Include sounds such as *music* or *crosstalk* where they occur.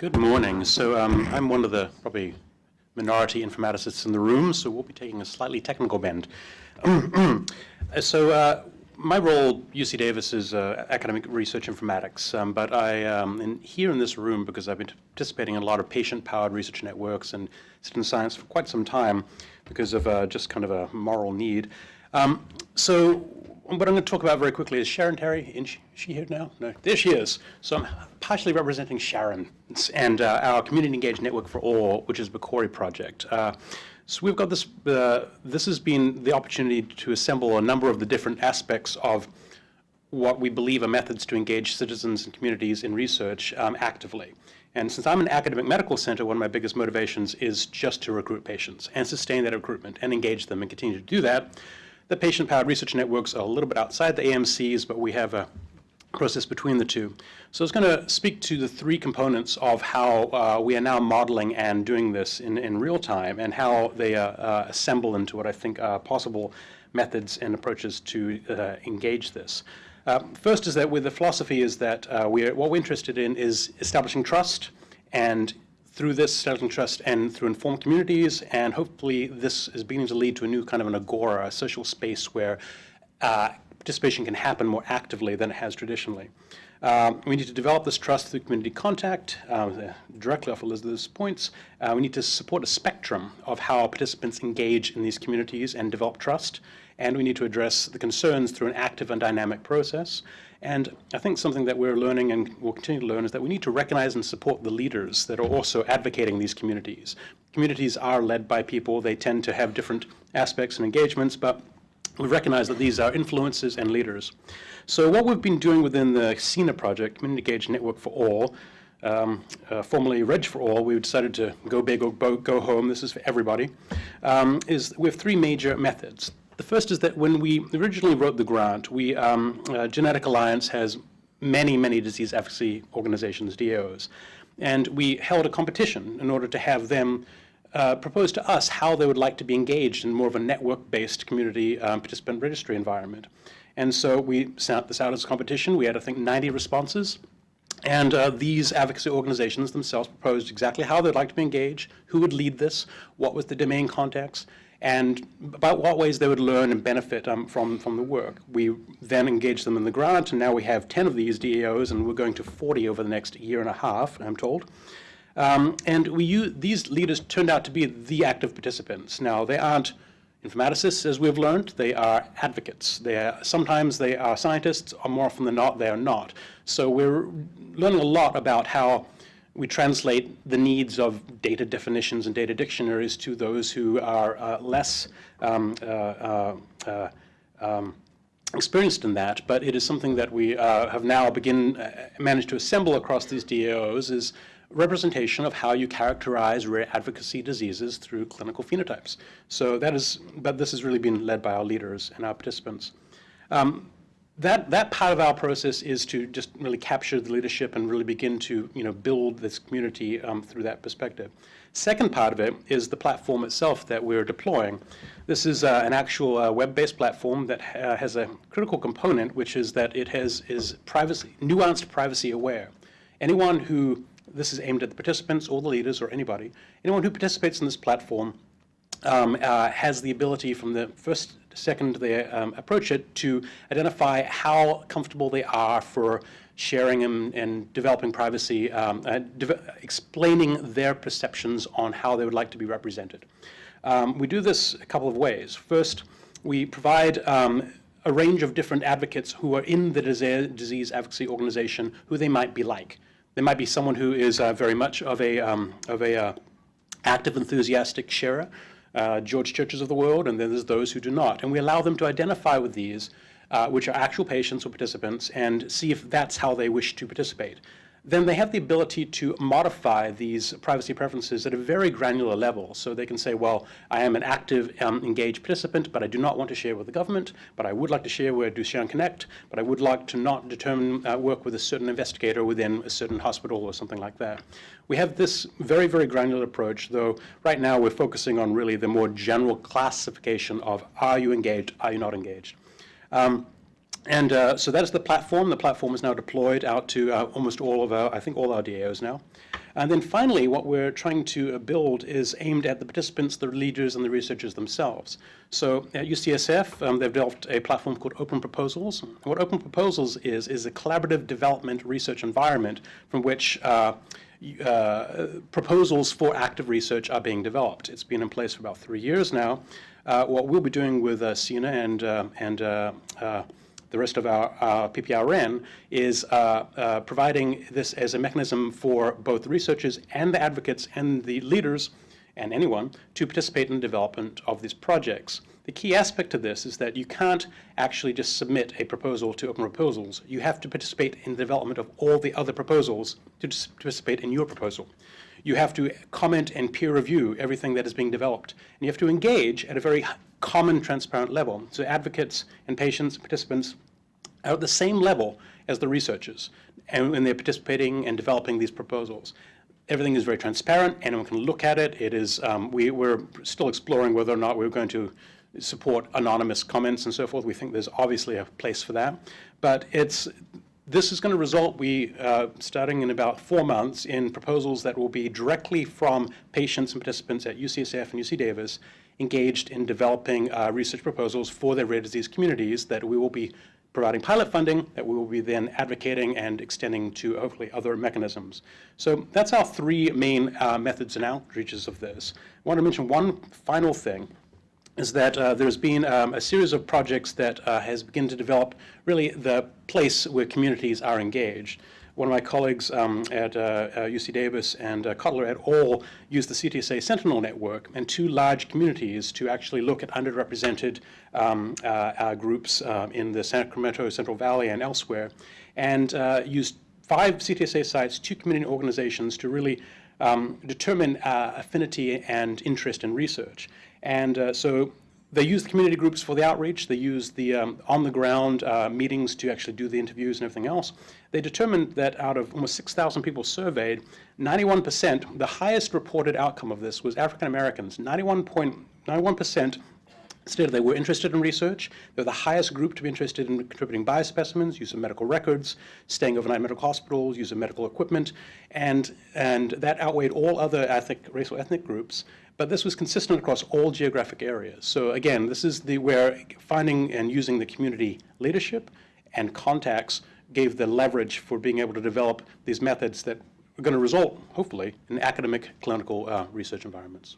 Good morning. So um, I'm one of the probably minority informaticists in the room, so we'll be taking a slightly technical bend. *clears throat* so uh, my role, UC Davis, is uh, academic research informatics, um, but I um, here in this room because I've been participating in a lot of patient-powered research networks and citizen science for quite some time because of uh, just kind of a moral need. Um, so what I'm going to talk about very quickly is Sharon Terry. Is she here now? No, there she is. So I'm partially representing Sharon and uh, our Community Engaged Network for All, which is the CORI project. Uh, so we've got this, uh, this has been the opportunity to assemble a number of the different aspects of what we believe are methods to engage citizens and communities in research um, actively. And since I'm an academic medical center, one of my biggest motivations is just to recruit patients and sustain that recruitment and engage them and continue to do that. The patient-powered research networks are a little bit outside the AMCs, but we have a process between the two. So I was going to speak to the three components of how uh, we are now modeling and doing this in, in real time and how they uh, uh, assemble into what I think are possible methods and approaches to uh, engage this. Uh, first is that with the philosophy is that uh, we're, what we're interested in is establishing trust and through this establishing trust and through informed communities, and hopefully this is beginning to lead to a new kind of an agora, a social space where uh, participation can happen more actively than it has traditionally. Um, we need to develop this trust through community contact, uh, directly off Elizabeth's points. Uh, we need to support a spectrum of how participants engage in these communities and develop trust. And we need to address the concerns through an active and dynamic process. And I think something that we're learning and will continue to learn is that we need to recognize and support the leaders that are also advocating these communities. Communities are led by people. They tend to have different aspects and engagements, but we recognize that these are influences and leaders. So what we've been doing within the CENA project, Community Engaged Network for All, um, uh, formerly Reg for All, we decided to go big or go home, this is for everybody, um, is we have three major methods. The first is that when we originally wrote the grant, we, um, uh, Genetic Alliance has many, many disease advocacy organizations, DAOs, and we held a competition in order to have them uh, propose to us how they would like to be engaged in more of a network-based community um, participant registry environment. And so we sent this out as a competition. We had, I think, 90 responses. And uh, these advocacy organizations themselves proposed exactly how they'd like to be engaged, who would lead this, what was the domain context, and about what ways they would learn and benefit um, from, from the work. We then engaged them in the grant, and now we have 10 of these DAOs, and we're going to 40 over the next year and a half, I'm told. Um, and we use, these leaders turned out to be the active participants. Now, they aren't informaticists, as we've learned. They are advocates. They are, sometimes they are scientists, or more often than not, they are not. So we're learning a lot about how we translate the needs of data definitions and data dictionaries to those who are uh, less um, uh, uh, um, experienced in that, but it is something that we uh, have now begin, uh, managed to assemble across these DAOs is representation of how you characterize rare advocacy diseases through clinical phenotypes. So that is, but this has really been led by our leaders and our participants. Um, that, that part of our process is to just really capture the leadership and really begin to you know, build this community um, through that perspective. Second part of it is the platform itself that we're deploying. This is uh, an actual uh, web-based platform that ha has a critical component, which is that it has is privacy, nuanced privacy aware. Anyone who, this is aimed at the participants or the leaders or anybody, anyone who participates in this platform um, uh, has the ability from the first second they um, approach it to identify how comfortable they are for sharing and, and developing privacy, um, uh, de explaining their perceptions on how they would like to be represented. Um, we do this a couple of ways. First, we provide um, a range of different advocates who are in the disease advocacy organization who they might be like. There might be someone who is uh, very much of a, um, of a uh, active, enthusiastic sharer, uh, George Churches of the world, and then there's those who do not. And we allow them to identify with these, uh, which are actual patients or participants, and see if that's how they wish to participate then they have the ability to modify these privacy preferences at a very granular level. So they can say, well, I am an active, um, engaged participant, but I do not want to share with the government, but I would like to share with Duchenne Connect, but I would like to not determine, uh, work with a certain investigator within a certain hospital or something like that. We have this very, very granular approach, though right now we're focusing on really the more general classification of are you engaged, are you not engaged. Um, And uh, so that is the platform. The platform is now deployed out to uh, almost all of our, I think all our DAOs now. And then finally, what we're trying to uh, build is aimed at the participants, the leaders, and the researchers themselves. So at UCSF, um, they've developed a platform called Open Proposals. What Open Proposals is, is a collaborative development research environment from which uh, uh, proposals for active research are being developed. It's been in place for about three years now. Uh, what we'll be doing with uh, CENA and, and the rest of our uh, PPRN is uh, uh, providing this as a mechanism for both researchers and the advocates and the leaders and anyone to participate in the development of these projects. The key aspect of this is that you can't actually just submit a proposal to open proposals. You have to participate in the development of all the other proposals to participate in your proposal. You have to comment and peer review everything that is being developed. And you have to engage at a very common, transparent level. So advocates and patients, participants are at the same level as the researchers and when they're participating and developing these proposals. Everything is very transparent, anyone can look at it. It is, um, we, we're still exploring whether or not we're going to support anonymous comments and so forth. We think there's obviously a place for that. But it's, this is going to result, we, uh, starting in about four months, in proposals that will be directly from patients and participants at UCSF and UC Davis engaged in developing uh, research proposals for their rare disease communities that we will be providing pilot funding that we will be then advocating and extending to hopefully other mechanisms. So that's our three main uh, methods and outreaches of this. I want to mention one final thing is that uh, there's been um, a series of projects that uh, has begun to develop really the place where communities are engaged. One of my colleagues um, at uh, UC uh, Davis and uh, Cottler et al. used the CTSA Sentinel Network and two large communities to actually look at underrepresented um, uh, groups in the Sacramento Central Valley and elsewhere, and used five CTSA sites, two community organizations to really um, determine uh, affinity and interest in research. And uh, so they use the community groups for the outreach. They use the um, on-the-ground uh, meetings to actually do the interviews and everything else. They determined that out of almost 6,000 people surveyed, 91%, the highest reported outcome of this was African Americans. 91.91% stated they were interested in research. They're the highest group to be interested in contributing biospecimens, use of medical records, staying overnight in medical hospitals, use of medical equipment, and, and that outweighed all other ethnic, racial ethnic groups. But this was consistent across all geographic areas. So again, this is the where finding and using the community leadership and contacts gave the leverage for being able to develop these methods that are going to result, hopefully, in academic clinical uh, research environments.